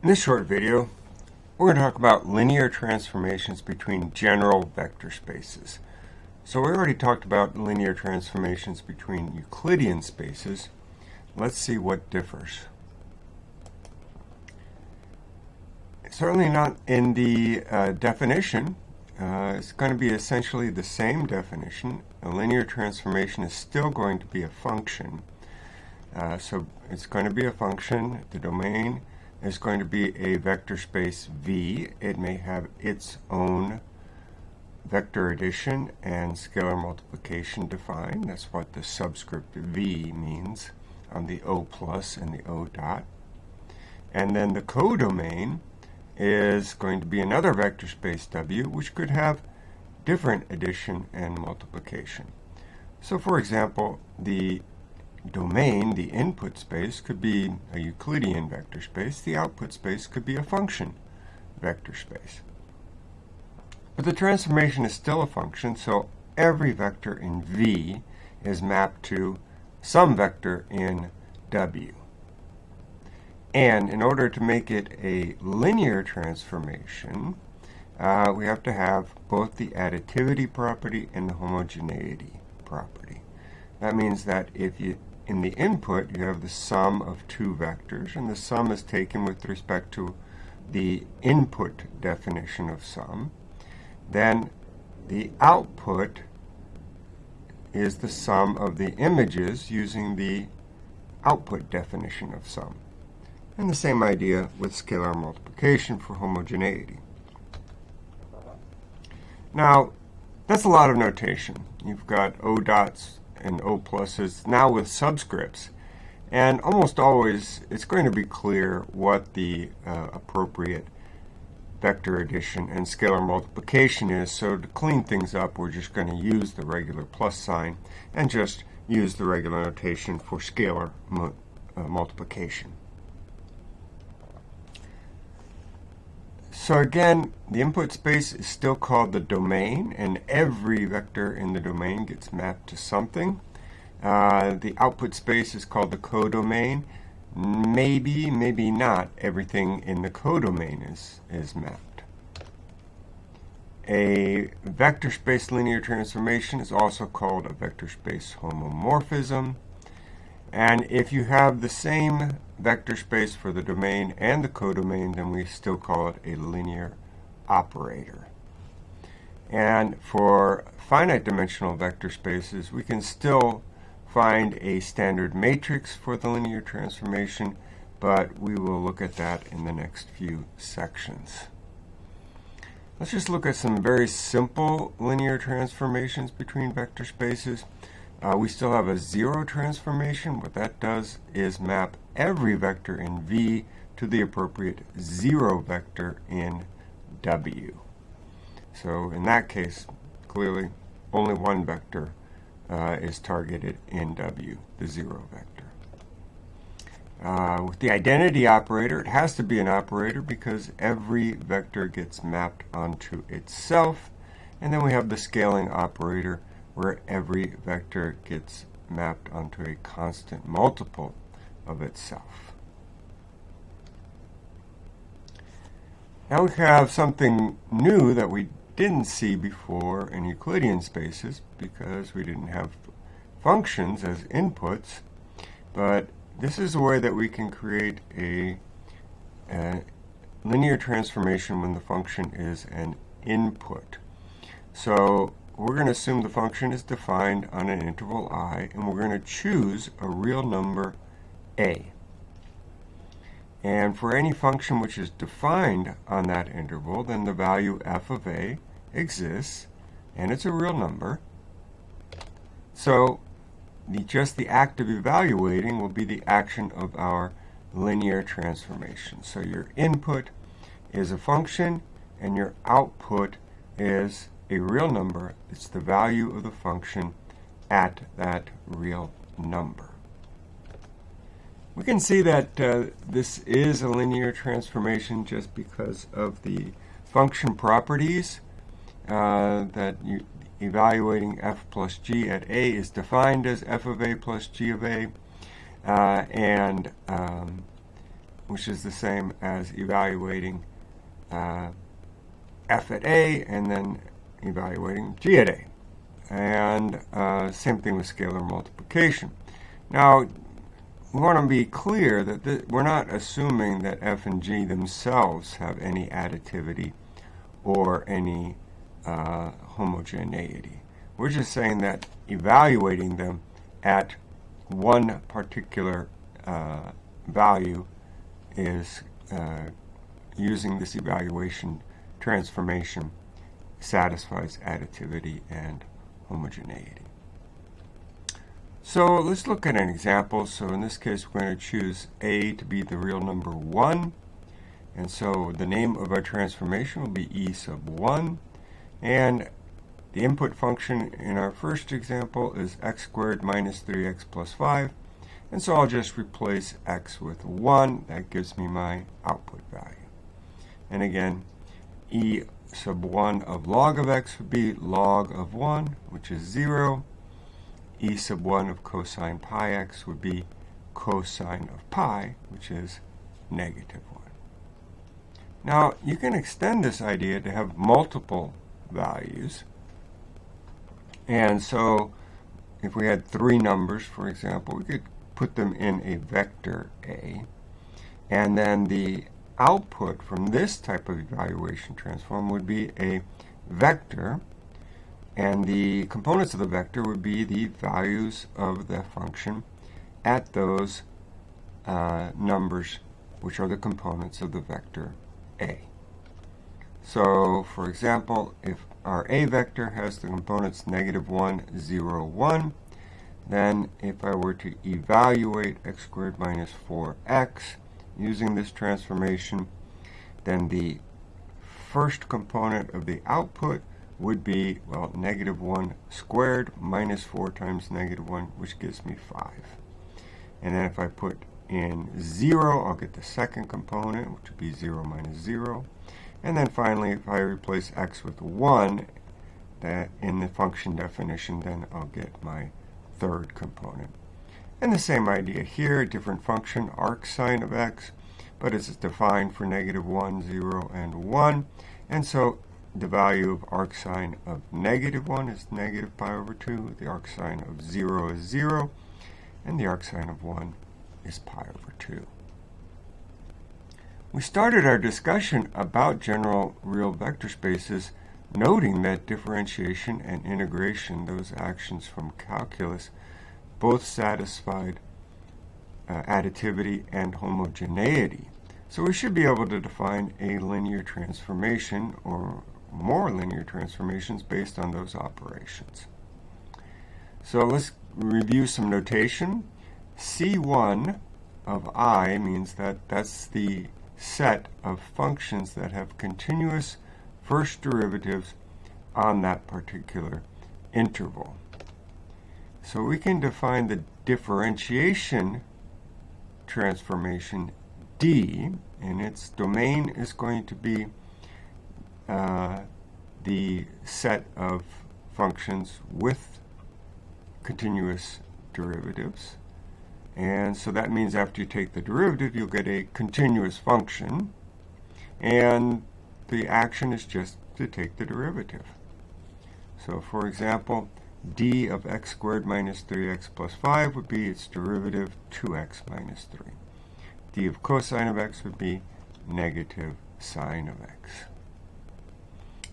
In this short video, we're going to talk about linear transformations between general vector spaces. So we already talked about linear transformations between Euclidean spaces. Let's see what differs. Certainly not in the uh, definition. Uh, it's going to be essentially the same definition. A linear transformation is still going to be a function. Uh, so it's going to be a function. The domain is going to be a vector space V. It may have its own vector addition and scalar multiplication defined. That's what the subscript V means on the O plus and the O dot. And then the codomain is going to be another vector space W, which could have different addition and multiplication. So for example, the domain, the input space, could be a Euclidean vector space. The output space could be a function vector space. But the transformation is still a function, so every vector in V is mapped to some vector in W. And in order to make it a linear transformation, uh, we have to have both the additivity property and the homogeneity property. That means that if you in the input, you have the sum of two vectors, and the sum is taken with respect to the input definition of sum. Then the output is the sum of the images using the output definition of sum. And the same idea with scalar multiplication for homogeneity. Now, that's a lot of notation. You've got O dots and O pluses, now with subscripts. And almost always, it's going to be clear what the uh, appropriate vector addition and scalar multiplication is. So to clean things up, we're just going to use the regular plus sign and just use the regular notation for scalar mu uh, multiplication. So again, the input space is still called the domain, and every vector in the domain gets mapped to something. Uh, the output space is called the codomain. Maybe, maybe not, everything in the codomain is, is mapped. A vector space linear transformation is also called a vector space homomorphism. And if you have the same vector space for the domain and the codomain, then we still call it a linear operator. And for finite dimensional vector spaces, we can still find a standard matrix for the linear transformation, but we will look at that in the next few sections. Let's just look at some very simple linear transformations between vector spaces. Uh, we still have a zero transformation. What that does is map every vector in V to the appropriate zero vector in W. So in that case, clearly only one vector uh, is targeted in W, the zero vector. Uh, with the identity operator, it has to be an operator because every vector gets mapped onto itself. And then we have the scaling operator, where every vector gets mapped onto a constant multiple of itself. Now we have something new that we didn't see before in Euclidean spaces because we didn't have functions as inputs, but this is a way that we can create a, a linear transformation when the function is an input. So we're going to assume the function is defined on an interval i, and we're going to choose a real number a. And for any function which is defined on that interval, then the value f of a exists, and it's a real number. So the, just the act of evaluating will be the action of our linear transformation. So your input is a function, and your output is a real number. It's the value of the function at that real number. We can see that uh, this is a linear transformation just because of the function properties uh, that you, evaluating f plus g at a is defined as f of a plus g of a. Uh, and um, which is the same as evaluating uh, f at a and then evaluating g at a. And uh, same thing with scalar multiplication. Now, we want to be clear that we're not assuming that f and g themselves have any additivity or any uh, homogeneity. We're just saying that evaluating them at one particular uh, value is uh, using this evaluation transformation satisfies additivity and homogeneity. So let's look at an example. So in this case, we're going to choose a to be the real number 1. And so the name of our transformation will be e sub 1. And the input function in our first example is x squared minus 3x plus 5. And so I'll just replace x with 1. That gives me my output value. And again, e sub 1 of log of x would be log of 1, which is 0. e sub 1 of cosine pi x would be cosine of pi, which is negative 1. Now, you can extend this idea to have multiple values. And so, if we had three numbers, for example, we could put them in a vector A. And then the output from this type of evaluation transform would be a vector, and the components of the vector would be the values of the function at those uh, numbers, which are the components of the vector A. So, for example, if our A vector has the components negative 1, 0, 1, then if I were to evaluate x squared minus 4x, using this transformation, then the first component of the output would be, well, negative 1 squared minus 4 times negative 1, which gives me 5. And then if I put in 0, I'll get the second component, which would be 0 minus 0. And then finally, if I replace x with 1 that in the function definition, then I'll get my third component. And the same idea here, a different function, arcsine of x, but it's defined for negative 1, 0, and 1. And so the value of arcsine of negative 1 is negative pi over 2, the arcsine of 0 is 0, and the arcsine of 1 is pi over 2. We started our discussion about general real vector spaces noting that differentiation and integration, those actions from calculus, both satisfied uh, additivity and homogeneity. So we should be able to define a linear transformation or more linear transformations based on those operations. So let's review some notation. C1 of i means that that's the set of functions that have continuous first derivatives on that particular interval. So we can define the differentiation transformation D, and its domain is going to be uh, the set of functions with continuous derivatives. And so that means after you take the derivative, you'll get a continuous function. And the action is just to take the derivative. So for example, d of x squared minus 3x plus 5 would be its derivative 2x minus 3. d of cosine of x would be negative sine of x.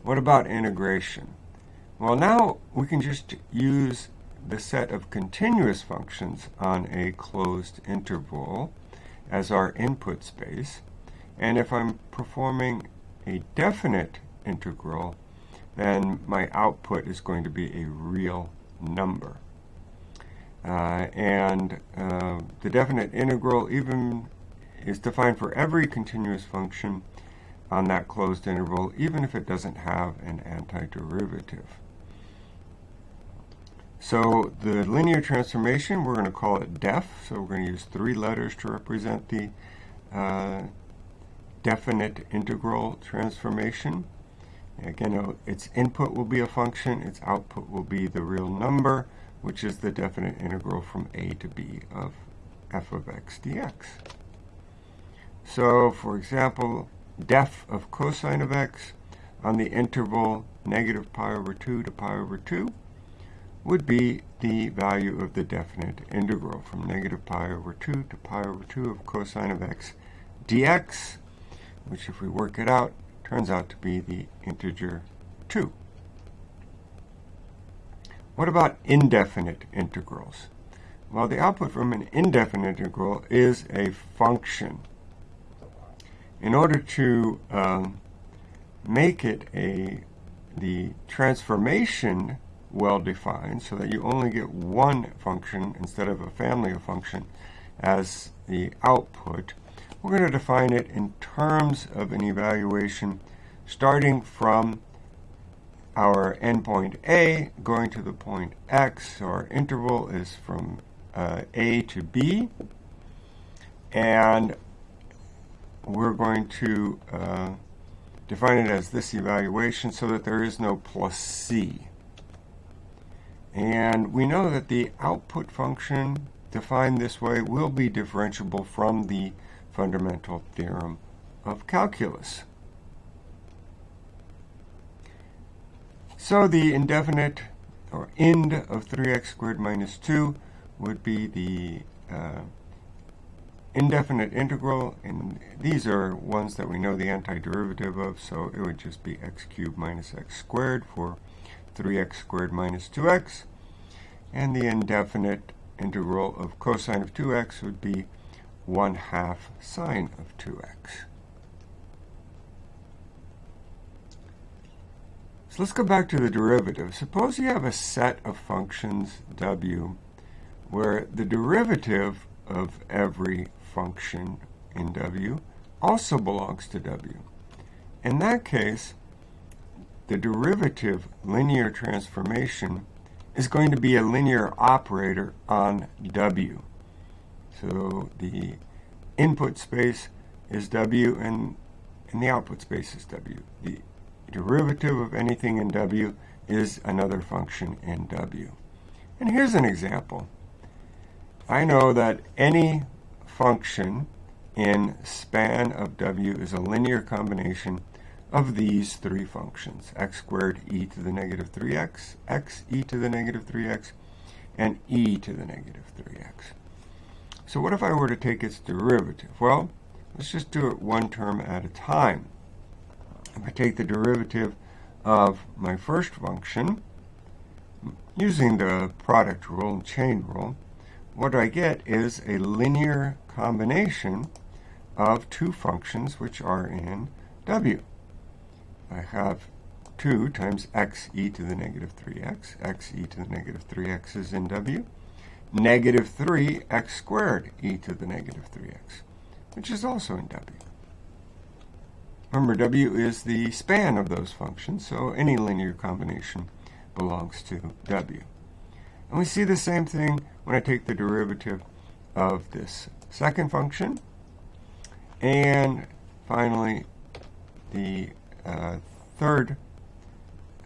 What about integration? Well, now we can just use the set of continuous functions on a closed interval as our input space. And if I'm performing a definite integral, then my output is going to be a real number. Uh, and uh, the definite integral even is defined for every continuous function on that closed interval, even if it doesn't have an antiderivative. So the linear transformation, we're going to call it def. So we're going to use three letters to represent the uh, definite integral transformation. Again, its input will be a function, its output will be the real number, which is the definite integral from a to b of f of x dx. So, for example, def of cosine of x on the interval negative pi over 2 to pi over 2 would be the value of the definite integral from negative pi over 2 to pi over 2 of cosine of x dx, which if we work it out, turns out to be the integer 2. What about indefinite integrals? Well, the output from an indefinite integral is a function. In order to um, make it a the transformation well defined so that you only get one function instead of a family of function as the output, we're going to define it in terms of an evaluation starting from our endpoint A going to the point X. So our interval is from uh, A to B. And we're going to uh, define it as this evaluation so that there is no plus C. And we know that the output function defined this way will be differentiable from the fundamental theorem of calculus. So the indefinite or end of 3x squared minus 2 would be the uh, indefinite integral, and these are ones that we know the antiderivative of, so it would just be x cubed minus x squared for 3x squared minus 2x, and the indefinite integral of cosine of 2x would be 1 half sine of 2x. So let's go back to the derivative. Suppose you have a set of functions w where the derivative of every function in W also belongs to W. In that case, the derivative linear transformation is going to be a linear operator on W. So the input space is W and, and the output space is W. The derivative of anything in W is another function in W. And here's an example. I know that any function in span of w is a linear combination of these three functions, x squared e to the negative 3x, x e to the negative 3x, and e to the negative 3x. So what if I were to take its derivative? Well, let's just do it one term at a time. If I take the derivative of my first function, using the product rule and chain rule, what I get is a linear combination of two functions which are in w. I have 2 times x e to the negative 3x. x e to the negative 3x is in w. Negative 3 x squared e to the negative 3x, which is also in w. Remember, w is the span of those functions, so any linear combination belongs to w. And we see the same thing when I take the derivative of this second function. And finally, the uh, third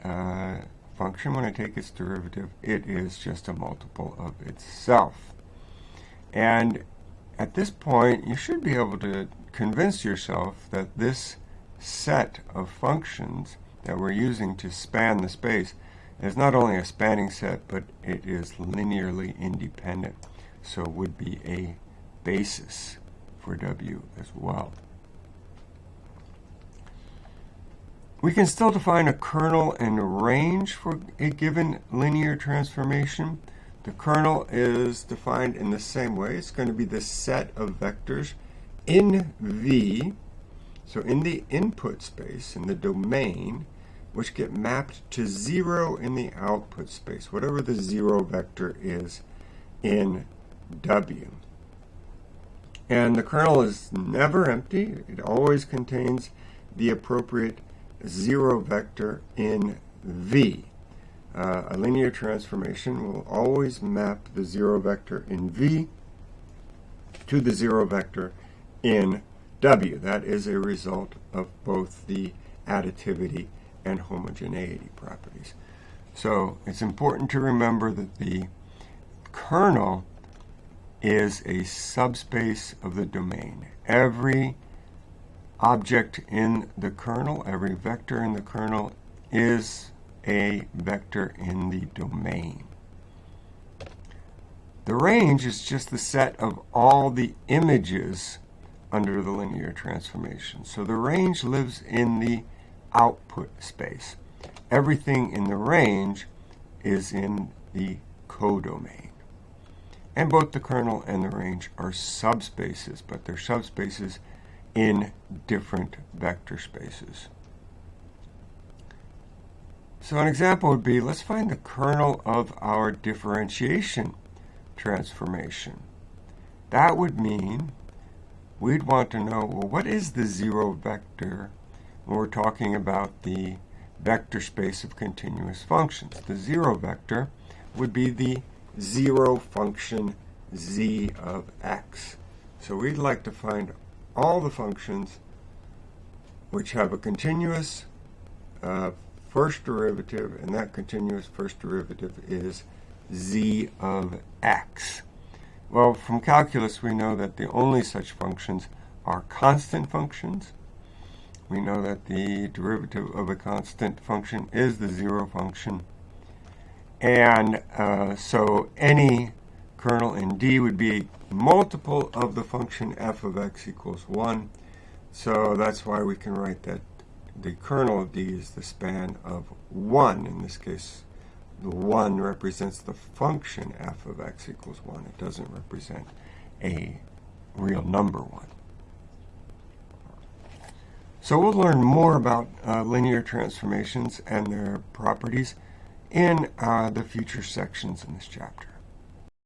uh, function, when I take its derivative, it is just a multiple of itself. And at this point, you should be able to convince yourself that this set of functions that we're using to span the space is not only a spanning set, but it is linearly independent. So it would be a basis for W as well. We can still define a kernel and a range for a given linear transformation. The kernel is defined in the same way. It's going to be the set of vectors in V, so in the input space, in the domain, which get mapped to 0 in the output space, whatever the 0 vector is in W. And the kernel is never empty. It always contains the appropriate 0 vector in V. Uh, a linear transformation will always map the 0 vector in V to the 0 vector in W. That is a result of both the additivity and homogeneity properties. So it's important to remember that the kernel is a subspace of the domain. Every object in the kernel, every vector in the kernel, is a vector in the domain. The range is just the set of all the images under the linear transformation. So the range lives in the output space. Everything in the range is in the codomain. And both the kernel and the range are subspaces, but they're subspaces in different vector spaces. So an example would be, let's find the kernel of our differentiation transformation. That would mean we'd want to know, well, what is the zero vector when we're talking about the vector space of continuous functions? The zero vector would be the zero function z of x. So we'd like to find all the functions which have a continuous uh, first derivative, and that continuous first derivative is z of x. Well, from calculus, we know that the only such functions are constant functions. We know that the derivative of a constant function is the zero function. And uh, so any kernel in D would be a multiple of the function f of x equals 1. So that's why we can write that the kernel of D is the span of 1. In this case, the 1 represents the function f of x equals 1. It doesn't represent a real number 1. So we'll learn more about uh, linear transformations and their properties in uh, the future sections in this chapter.